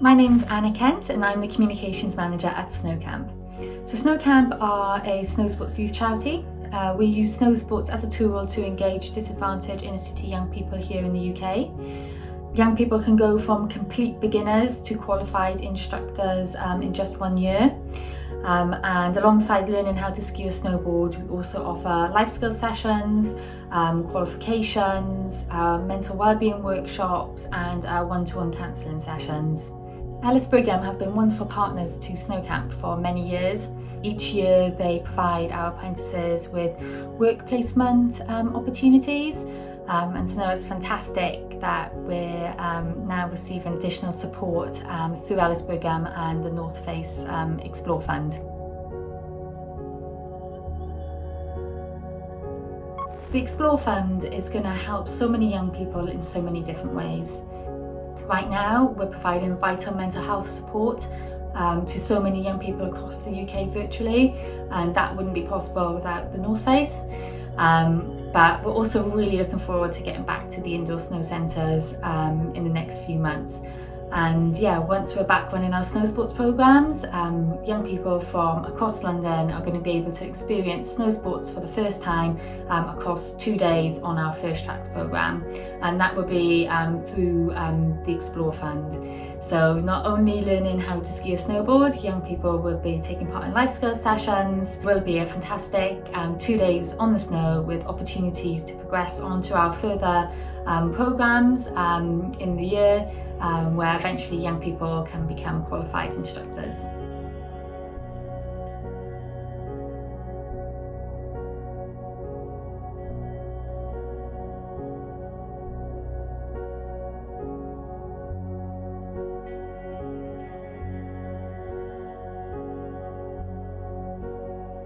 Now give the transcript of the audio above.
My name's Anna Kent and I'm the Communications Manager at Snowcamp. So Snowcamp are a snow sports youth charity. Uh, we use snow sports as a tool to engage disadvantaged inner city young people here in the UK. Young people can go from complete beginners to qualified instructors um, in just one year. Um, and alongside learning how to ski or snowboard, we also offer life skills sessions, um, qualifications, uh, mental wellbeing workshops and uh, one-to-one -one counselling sessions. Ellis Brigham have been wonderful partners to Snowcamp for many years. Each year they provide our apprentices with work placement um, opportunities um, and so it's fantastic that we're um, now receiving additional support um, through Ellis Brigham and the North Face um, Explore Fund. The Explore Fund is going to help so many young people in so many different ways. Right now we're providing vital mental health support um, to so many young people across the UK virtually and that wouldn't be possible without the North Face. Um, but we're also really looking forward to getting back to the indoor snow centres um, in the next few months. And yeah, once we're back running our snow sports programs, um, young people from across London are going to be able to experience snow sports for the first time um, across two days on our First Tracks program. And that will be um, through um, the Explore Fund. So not only learning how to ski or snowboard, young people will be taking part in life skills sessions. will be a fantastic um, two days on the snow with opportunities to progress onto our further um, programs in the year um, where eventually young people can become qualified instructors.